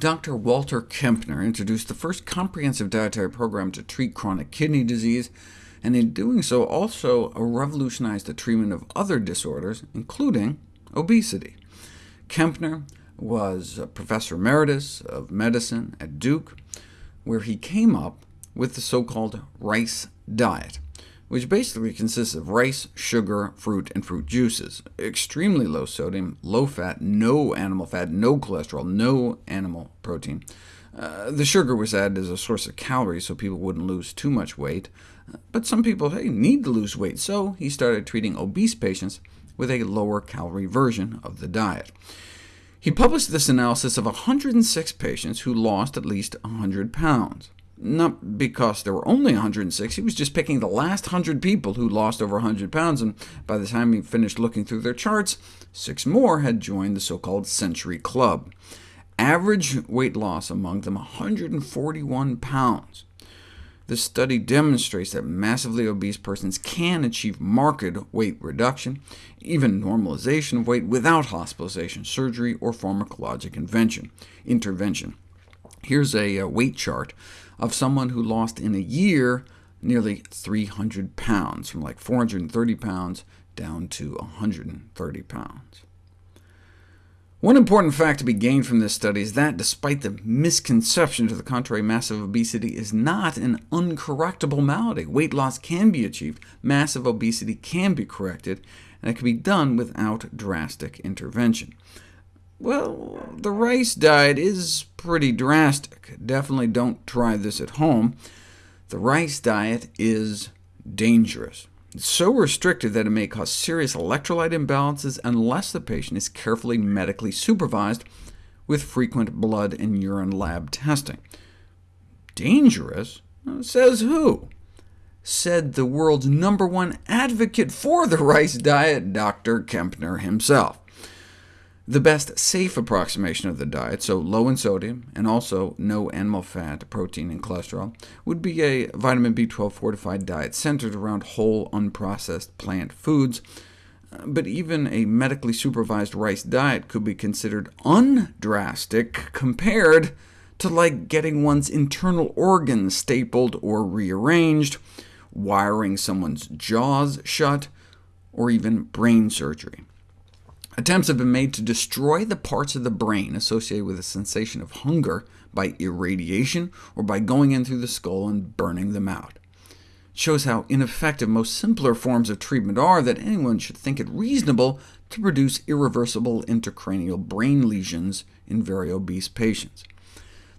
Dr. Walter Kempner introduced the first comprehensive dietary program to treat chronic kidney disease, and in doing so also revolutionized the treatment of other disorders, including obesity. Kempner was a professor emeritus of medicine at Duke, where he came up with the so-called rice diet which basically consists of rice, sugar, fruit, and fruit juices. Extremely low sodium, low fat, no animal fat, no cholesterol, no animal protein. Uh, the sugar was added as a source of calories so people wouldn't lose too much weight. But some people hey, need to lose weight, so he started treating obese patients with a lower-calorie version of the diet. He published this analysis of 106 patients who lost at least 100 pounds not because there were only 106, he was just picking the last 100 people who lost over 100 pounds, and by the time he finished looking through their charts, six more had joined the so-called Century Club. Average weight loss among them 141 pounds. This study demonstrates that massively obese persons can achieve marked weight reduction, even normalization of weight, without hospitalization, surgery, or pharmacologic intervention. Here's a, a weight chart of someone who lost in a year nearly 300 pounds, from like 430 pounds down to 130 pounds. One important fact to be gained from this study is that, despite the misconception to the contrary, massive obesity is not an uncorrectable malady. Weight loss can be achieved, massive obesity can be corrected, and it can be done without drastic intervention. Well, the rice diet is pretty drastic. Definitely don't try this at home. The rice diet is dangerous. It's so restricted that it may cause serious electrolyte imbalances unless the patient is carefully medically supervised with frequent blood and urine lab testing. Dangerous? Says who? Said the world's number one advocate for the rice diet, Dr. Kempner himself. The best safe approximation of the diet, so low in sodium, and also no animal fat, protein, and cholesterol, would be a vitamin B12 fortified diet centered around whole, unprocessed plant foods. Uh, but even a medically supervised rice diet could be considered undrastic compared to like getting one's internal organs stapled or rearranged, wiring someone's jaws shut, or even brain surgery. Attempts have been made to destroy the parts of the brain associated with a sensation of hunger by irradiation, or by going in through the skull and burning them out. It shows how ineffective most simpler forms of treatment are, that anyone should think it reasonable to produce irreversible intracranial brain lesions in very obese patients.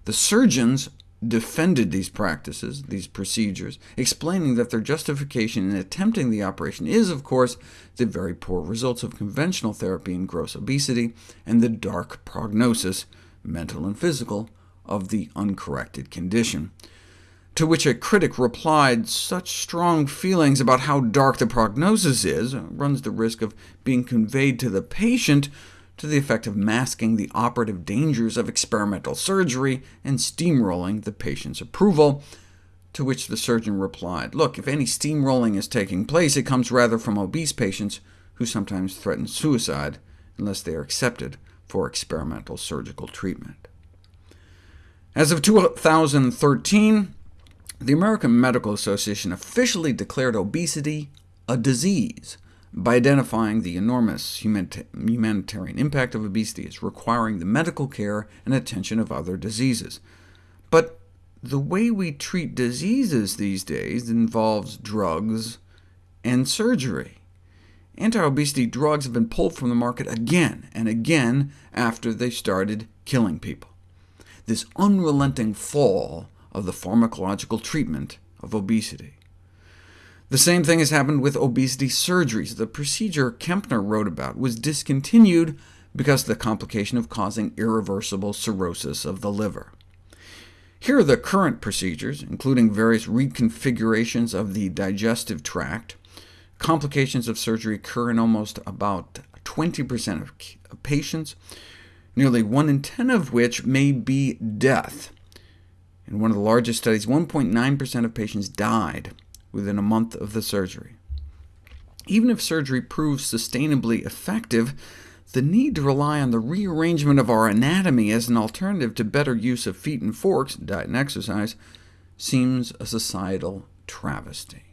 The surgeons defended these practices, these procedures, explaining that their justification in attempting the operation is, of course, the very poor results of conventional therapy in gross obesity, and the dark prognosis, mental and physical, of the uncorrected condition. To which a critic replied, such strong feelings about how dark the prognosis is runs the risk of being conveyed to the patient to the effect of masking the operative dangers of experimental surgery and steamrolling the patient's approval, to which the surgeon replied, look, if any steamrolling is taking place, it comes rather from obese patients who sometimes threaten suicide unless they are accepted for experimental surgical treatment. As of 2013, the American Medical Association officially declared obesity a disease, by identifying the enormous humanitarian impact of obesity as requiring the medical care and attention of other diseases. But the way we treat diseases these days involves drugs and surgery. Anti-obesity drugs have been pulled from the market again and again after they started killing people. This unrelenting fall of the pharmacological treatment of obesity. The same thing has happened with obesity surgeries. The procedure Kempner wrote about was discontinued because of the complication of causing irreversible cirrhosis of the liver. Here are the current procedures, including various reconfigurations of the digestive tract. Complications of surgery occur in almost about 20% of patients, nearly 1 in 10 of which may be death. In one of the largest studies, 1.9% of patients died within a month of the surgery. Even if surgery proves sustainably effective, the need to rely on the rearrangement of our anatomy as an alternative to better use of feet and forks, diet and exercise, seems a societal travesty.